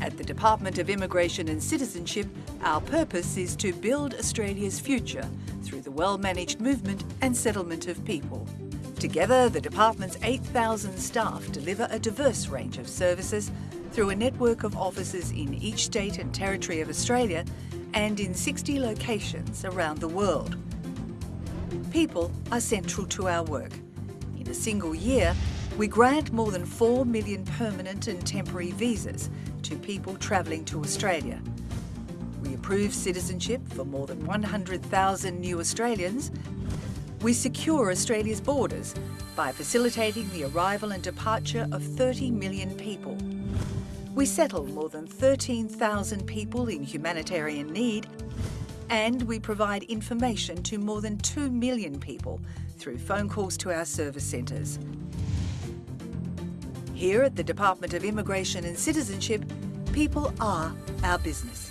At the Department of Immigration and Citizenship, our purpose is to build Australia's future through the well-managed movement and settlement of people. Together, the Department's 8,000 staff deliver a diverse range of services through a network of offices in each state and territory of Australia and in 60 locations around the world. People are central to our work. In a single year, we grant more than 4 million permanent and temporary visas to people travelling to Australia. We approve citizenship for more than 100,000 new Australians. We secure Australia's borders by facilitating the arrival and departure of 30 million people. We settle more than 13,000 people in humanitarian need and we provide information to more than 2 million people through phone calls to our service centres. Here at the Department of Immigration and Citizenship, people are our business.